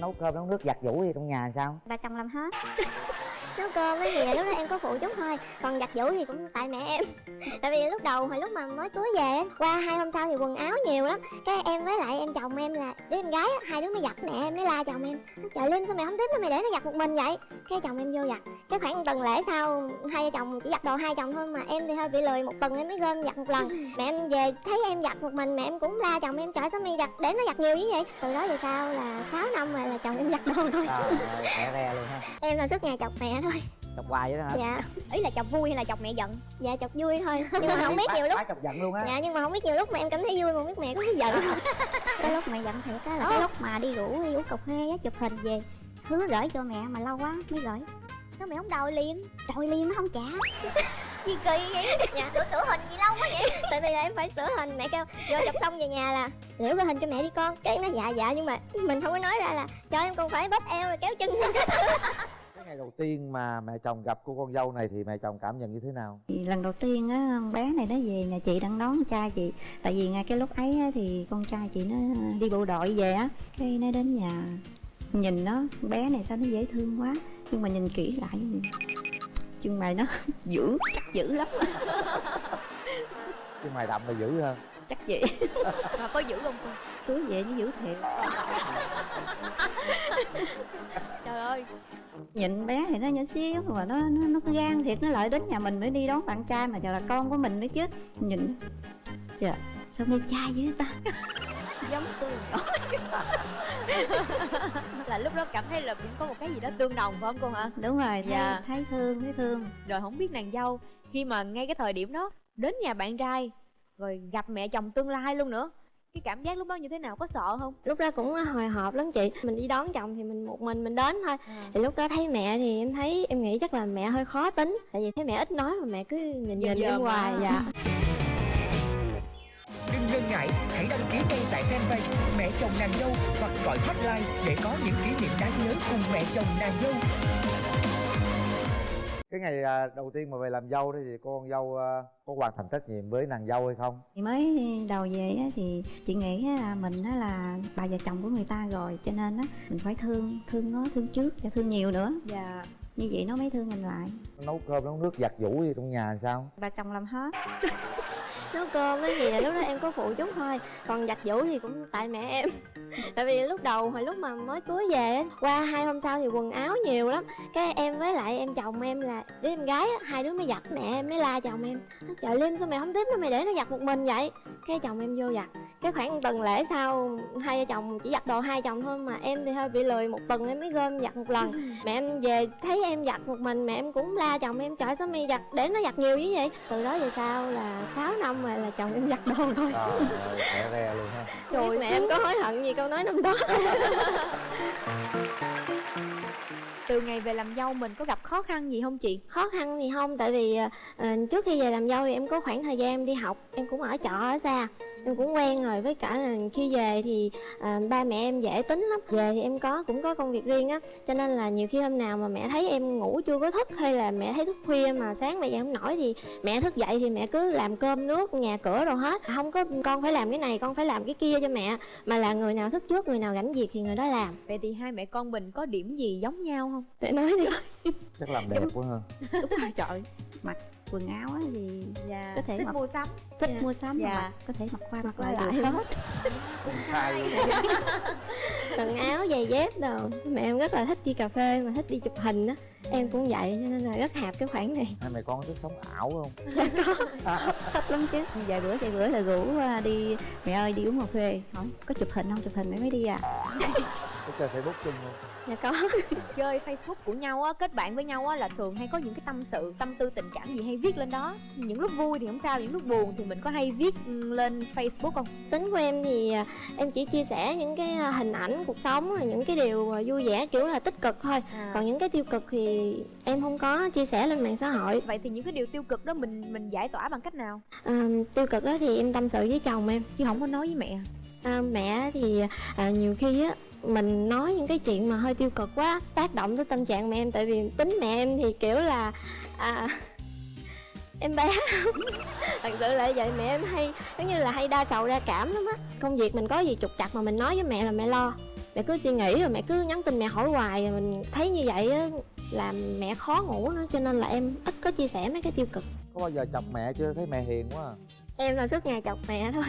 nấu cơm nấu nước giặt giũ gì trong nhà sao? Ba chồng làm hết nấu cơm cái gì là lúc đó em có phụ chút thôi. Còn giặt giũ thì cũng tại mẹ em. Tại vì lúc đầu hồi lúc mà mới cưới về qua hai hôm sau thì quần áo nhiều lắm. Cái em với lại em chồng em là đứa em gái á, hai đứa mới giặt mẹ em mới la chồng em. Trời lim sao mẹ không tiếp nó mày để nó giặt một mình vậy? Cái chồng em vô giặt. Cái khoảng tuần lễ sau hai vợ chồng chỉ giặt đồ hai chồng thôi mà em thì hơi bị lười một tuần em mới gom giặt một lần. Mẹ em về thấy em giặt một mình mẹ em cũng la chồng em trời sao mày giặt để nó giặt nhiều như vậy? Từ đó về sau là 6 năm rồi là chồng em giặt đồ thôi. Trời ơi luôn ha. Em là suốt ngày chọc mẹ thôi. Chọc hoài vậy đó hả? Dạ ý là chọc vui hay là chọc mẹ giận? Dạ chọc vui thôi nhưng mà không biết nhiều lúc. chọc giận luôn á. Dạ nhưng mà không biết nhiều lúc mà em cảm thấy vui mà không biết mẹ có thấy giận. Cái lúc mẹ giận thiệt á là cái lúc mà đi rủ đi uống cà phê á chụp hình về hứa gửi cho mẹ mà lâu quá mới gửi. Sao mẹ không đòi liền? Đòi liền nó không trả. Gì kỳ vậy? Dạ sửa sửa hình gì lâu quá vậy? Tại vì là em phải sửa hình. Mẹ kêu vô chụp xong về nhà là liễu cái hình cho mẹ đi con. Cái nó dạ dạ nhưng mà mình không có nói ra là cho em còn phải bóp eo rồi kéo chân ngày đầu tiên mà mẹ chồng gặp cô con dâu này thì mẹ chồng cảm nhận như thế nào? Lần đầu tiên á bé này nó về nhà chị đang đón con trai chị. Tại vì ngay cái lúc ấy á, thì con trai chị nó đi bộ đội về á. Cái nó đến nhà nhìn nó bé này sao nó dễ thương quá. Nhưng mà nhìn kỹ lại chân mày nó dữ chắc dữ lắm. Chứ mày đậm là dữ hơn chắc vậy. Mà có giữ không cô? Cưới về nó dữ thiệt. Trời ơi. Nhìn bé thì nó nhỏ xíu mà nó nó nó gan thiệt nó lại đến nhà mình mới đi đón bạn trai mà giờ là con của mình nữa chứ. Nhìn. Dạ sao đi trai dữ ta? Giống tôi là lúc đó cảm thấy là cũng có một cái gì đó tương đồng phải không cô hả? Đúng rồi thấy, Dạ. thấy thương thấy thương. Rồi không biết nàng dâu khi mà ngay cái thời điểm đó đến nhà bạn trai rồi gặp mẹ chồng tương lai luôn nữa. Cái cảm giác lúc đó như thế nào có sợ không? Lúc đó cũng hồi hộp lắm chị. Mình đi đón chồng thì mình một mình mình đến thôi. Thì lúc đó thấy mẹ thì em thấy em nghĩ chắc là mẹ hơi khó tính. Tại vì thấy mẹ ít nói mà mẹ cứ nhìn nhìn em hoài à. dạ. Đừng ngần ngại, hãy đăng ký ngay tại fanpage Mẹ chồng nàng dâu hoặc gọi hotline để có những kỷ niệm đáng nhớ cùng mẹ chồng nàng dâu. Cái ngày à, đầu tiên mà về làm dâu đó thì cô con dâu à, có hoàn thành trách nhiệm với nàng dâu hay không? Thì mới đầu về á, thì chị nghĩ á là mình á là bà già chồng của người ta rồi cho nên á mình phải thương thương nó thương trước và thương nhiều nữa. Dạ. Như vậy nó mới thương mình lại. Nấu cơm nấu nước giặt giũ gì trong nhà sao? Bà chồng làm hết nấu cơm gì là lúc đó em có phụ chút thôi còn giặt giũ thì cũng tại mẹ em. Tại vì lúc đầu hồi lúc mà mới cưới về á, qua hai hôm sau thì quần áo nhiều lắm. Cái em với lại em chồng em là đứa em gái hai đứa mới giặt mẹ em mới la chồng em. Trời lim sao mẹ không tiếp nó mày để nó giặt một mình vậy? Cái chồng em vô giặt. Cái khoảng tuần lễ sau hai vợ chồng chỉ giặt đồ hai chồng thôi mà em thì hơi bị lười một tuần em mới gom giặt một lần. Mẹ em về thấy em giặt một mình mẹ em cũng la chồng em trời sao mày giặt để nó giặt nhiều như vậy? Từ đó về sau là 6 năm rồi là chồng em giặt đồ thôi. Trời ơi khỏe re luôn ha. Rồi mẹ em có hối hận gì câu nói năm đó. Từ ngày về làm dâu mình có gặp khó khăn gì không chị? Khó khăn thì không tại vì ờ, trước khi về làm dâu thì em có khoảng thời gian em đi học em cũng ở trọ ở xa em cũng quen rồi với cả là khi về thì à, ba mẹ em dễ tính lắm. Về thì em có cũng có công việc riêng á cho nên là nhiều khi hôm nào mà mẹ thấy em ngủ chưa có thức hay là mẹ thấy thức khuya mà sáng mẹ dậy không nổi thì mẹ thức dậy thì mẹ cứ làm cơm nước nhà cửa rồi hết. Không có con phải làm cái này con phải làm cái kia cho mẹ. Mà là người nào thức trước người nào rảnh việc thì người đó làm. Vậy thì hai mẹ con mình có điểm gì giống nhau không? Để nói đi. Chắc làm đẹp quá ha. Đúng rồi trời. Mặc quần áo á thì dạ. Có thể thích mặc- mua sắm. Thích Dạ. mua sắm Dạ. mà mặc có thể mặc qua mặc lại lại được hết. cũng sai luôn. quần áo giày dép đồ. Mẹ em rất là thích đi cà phê mà thích đi chụp hình á. Em cũng vậy cho nên là rất hạp cái khoản này. Hai mẹ con có thích sống ảo không? Thích lắm chứ. Vài bữa vài bữa là rủ à, đi mẹ ơi đi uống cà phê. Hỏi có chụp hình không? Chụp hình mẹ mới đi à có chơi facebook chung không? Dạ có. Chơi facebook của nhau á kết bạn với nhau á là thường hay có những cái tâm sự tâm tư tình cảm gì hay viết lên đó. Những lúc vui thì không sao những lúc buồn thì mình có hay viết lên facebook không? Tính của em thì à, em chỉ chia sẻ những cái à, hình ảnh cuộc sống rồi những cái điều à, vui vẻ kiểu là tích cực thôi. Còn những cái tiêu cực thì em không có chia sẻ lên mạng xã hội. Vậy thì những cái điều tiêu cực đó mình mình giải tỏa bằng cách nào? À, tiêu cực đó thì em tâm sự với chồng em. Chứ không có nói với mẹ à, mẹ thì à, nhiều khi á mình nói những cái chuyện mà hơi tiêu cực quá tác động tới tâm trạng mẹ em. Tại vì tính mẹ em thì kiểu là à, em bé. Thật sự là vậy mẹ em hay giống như là hay đa sầu đa cảm lắm á. Công việc mình có gì trục trặc mà mình nói với mẹ là mẹ lo. Mẹ cứ suy nghĩ rồi mẹ cứ nhắn tin mẹ hỏi hoài. Rồi mình thấy như vậy á làm mẹ khó ngủ nữa cho nên là em ít có chia sẻ mấy cái tiêu cực. Có bao giờ chọc mẹ chưa? Thấy mẹ hiền quá à. em là suốt ngày chọc mẹ thôi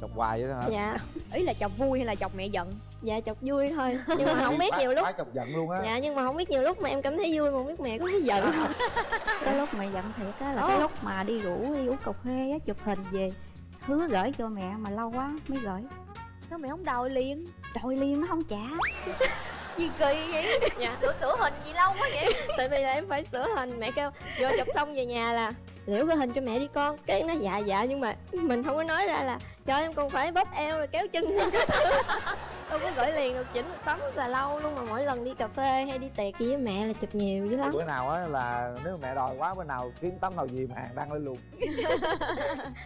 chọc hoài vậy đó hả? Dạ. Ý là chọc vui hay là chọc mẹ giận? Dạ chọc vui thôi. Nhưng mà không biết nhiều lúc chọc giận luôn á. Dạ nhưng mà không biết nhiều lúc mà em cảm thấy vui mà không biết mẹ có thấy giận. Không cái lúc mẹ giận thiệt á là cái lúc mà đi rủ đi uống cà phê á chụp hình về hứa gửi cho mẹ mà lâu quá mới gửi. Sao mẹ không đòi liền? Đòi liền nó không trả gì kỳ vậy? Dạ. Sửa sửa hình gì lâu quá vậy? Tại vì là em phải sửa hình. Mẹ kêu vô chụp xong về nhà là liễu cái hình cho mẹ đi con. Cái nó dạ dạ nhưng mà mình không có nói ra là cho em còn phải bóp eo rồi kéo chân đâu có gửi liền được chỉnh một tấm rất là lâu luôn mà mỗi lần đi cà phê hay đi tiệc gì với mẹ là chụp nhiều dữ lắm. Bữa nào á là nếu mẹ đòi quá bữa nào kiếm tấm nào gì mà hàng đăng lên luôn.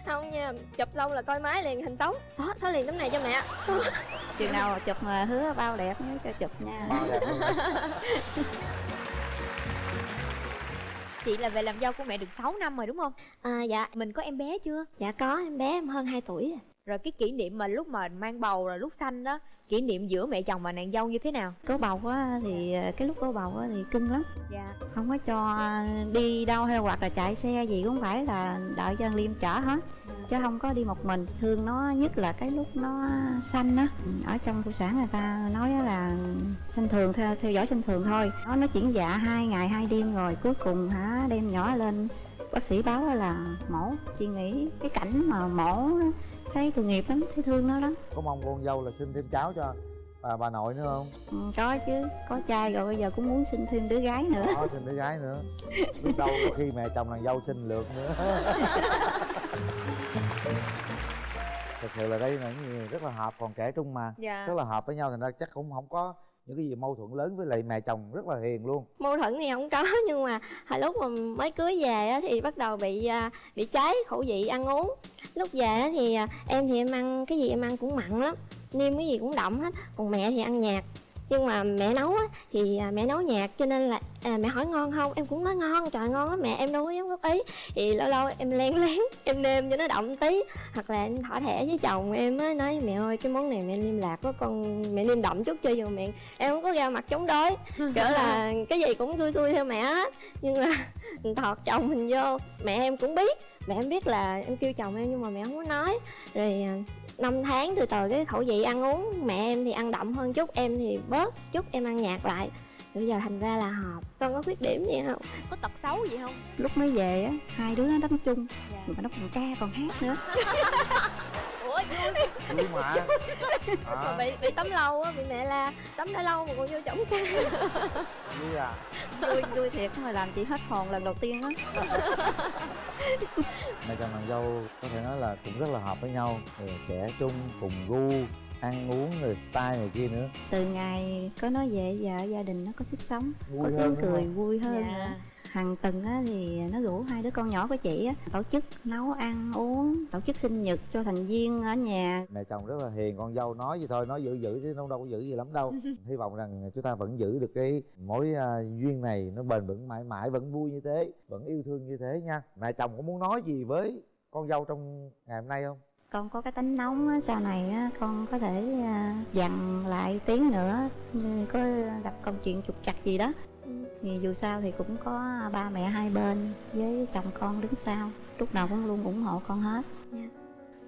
Không nha chụp xong là coi máy liền hình sống xóa xóa liền tấm này cho mẹ. Xóa. Chừng nào chụp mà hứa bao đẹp nhớ cho chụp nha. Bao đẹp luôn. Chị là về làm dâu của mẹ được 6 năm rồi đúng không? À, dạ. Mình có em bé chưa? Dạ có em bé em hơn 2 tuổi rồi. Rồi cái kỷ niệm mà lúc mà mang bầu rồi lúc sanh đó kỷ niệm giữa mẹ chồng và nàng dâu như thế nào? Có bầu á thì cái lúc có bầu á thì cưng lắm. Dạ. Không có cho đi đâu hay hoặc là chạy xe gì cũng phải là đợi cho liêm chở hết. Chứ không có đi một mình. Thương nó nhất là cái lúc nó sanh á. Ở trong phụ sản người ta nói là sanh thường theo, theo dõi sanh thường thôi. Nó nó chuyển dạ hai ngày hai đêm rồi cuối cùng hả đem nhỏ lên. Bác sĩ báo là mổ. Chị nghĩ cái cảnh mà mổ thấy tội nghiệp lắm thấy thương nó lắm. Có mong con dâu là sinh thêm cháu cho bà bà nội nữa không? Ừ, có chứ có trai rồi bây giờ cũng muốn sinh thêm đứa gái nữa. Có sinh đứa gái nữa. Biết đâu có khi mẹ chồng nàng dâu sinh lượt nữa. Thật sự là đây là những người rất là hợp còn trẻ trung mà. Dạ. Rất là hợp với nhau thành ra chắc cũng không có những cái gì mâu thuẫn lớn với lại mẹ chồng rất là hiền luôn. Mâu thuẫn thì không có nhưng mà hồi lúc mà mới cưới về á, thì bắt đầu bị à, bị cháy khẩu vị ăn uống. Lúc về thì à, em thì em ăn cái gì em ăn cũng mặn lắm nêm cái gì cũng đậm hết còn mẹ thì ăn nhạt nhưng mà mẹ nấu á, thì à, mẹ nấu nhạt cho nên là à, mẹ hỏi ngon không? Em cũng nói ngon trời ngon lắm mẹ em đâu có dám góp ý. Thì lâu lâu em len lén em nêm cho nó đậm tí. Hoặc là em thỏ thẻ với chồng em á nói mẹ ơi cái món này mẹ nêm lạc có con mẹ nêm đậm chút cho vô miệng. Em không có ra mặt chống đối. Kiểu là cái gì cũng xui xui theo mẹ hết. Nhưng mà thọt chồng mình vô mẹ em cũng biết mẹ em biết là em kêu chồng em nhưng mà mẹ không có nói. Rồi à, năm tháng từ từ cái khẩu vị ăn uống mẹ em thì ăn đậm hơn chút, em thì bớt chút, em ăn nhạt lại bây giờ thành ra là hợp con có khuyết điểm gì không có tật xấu gì không? Lúc mới về á hai đứa nó đánh chung mà nó còn ca còn hát nữa. Ủa vui vui mà. À, bị bị tắm lâu á bị mẹ la tắm đã lâu mà còn vô chổng ca. Vui à. Vui vui thiệt mà làm chị hết hồn lần đầu tiên á. Mẹ chồng nàng dâu có thể nói là cũng rất là hợp với nhau trẻ trung cùng gu ăn uống rồi style này kia nữa. Từ ngày có nó về giờ gia đình nó có sức sống Vui có tiếng cười không? vui hơn Dạ. nữa. Hàng tuần á thì nó rủ hai đứa con nhỏ của chị á tổ chức nấu ăn uống tổ chức sinh nhật cho thành viên ở nhà. Mẹ chồng rất là hiền con dâu nói gì thôi nói giữ giữ chứ đâu đâu có giữ gì lắm đâu. Hy vọng rằng chúng ta vẫn giữ được cái mối à, duyên này nó bền vững mãi mãi vẫn vui như thế vẫn yêu thương như thế nha. Mẹ chồng có muốn nói gì với con dâu trong ngày hôm nay không con có cái tính nóng á, sau này á, con có thể à, dằn lại tiếng nữa có gặp công chuyện trục trặc gì đó. Thì dù sao thì cũng có ba mẹ hai bên với chồng con đứng sau lúc nào cũng luôn ủng hộ con hết. Dạ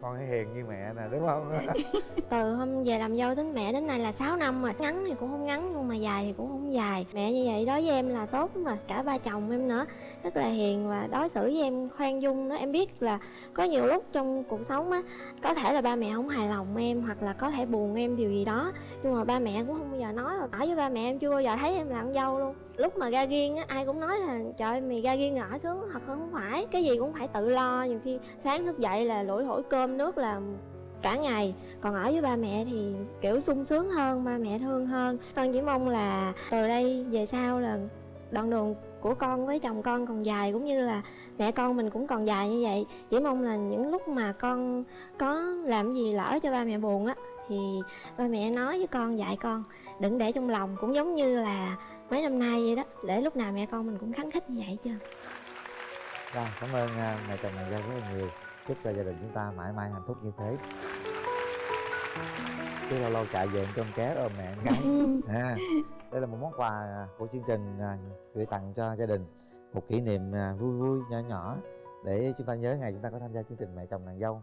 con hãy hiền như mẹ nè đúng không? Từ hôm về làm dâu đến mẹ đến nay là 6 năm rồi. Ngắn thì cũng không ngắn nhưng mà dài thì cũng không dài. Mẹ như vậy đối với em là tốt mà cả ba chồng em nữa. Rất là hiền và đối xử với em khoan dung đó. Em biết là có nhiều lúc trong cuộc sống á có thể là ba mẹ không hài lòng em hoặc là có thể buồn em điều gì đó. Nhưng mà ba mẹ cũng không bao giờ nói. Ở với ba mẹ em chưa bao giờ thấy em làm dâu luôn. Lúc mà ra riêng á ai cũng nói là trời mày ra riêng là ở sướng thật không phải. Cái gì cũng phải tự lo. Nhiều khi sáng thức dậy là lủi thổi cơm nước là cả ngày. Còn ở với ba mẹ thì kiểu sung sướng hơn ba mẹ thương hơn. Con chỉ mong là từ đây về sau là đoạn đường của con với chồng con còn dài cũng như là mẹ con mình cũng còn dài như vậy. Chỉ mong là những lúc mà con có làm gì lỡ cho ba mẹ buồn á thì ba mẹ nói với con dạy con đừng để trong lòng. Cũng giống như là mấy năm nay vậy đó để lúc nào mẹ con mình cũng khắng khích như vậy chứ. Rồi, cảm ơn à, mẹ chồng nàng dâu rất là nhiều chúc cho gia đình chúng ta mãi mãi hạnh phúc như thế. Chứ lâu lâu chạy về cho con ké ôm mẹ con gái. À, đây là một món quà của chương trình à, gửi tặng cho gia đình. Một kỷ niệm à, vui vui nhỏ nhỏ để chúng ta nhớ ngày chúng ta có tham gia chương trình mẹ chồng nàng dâu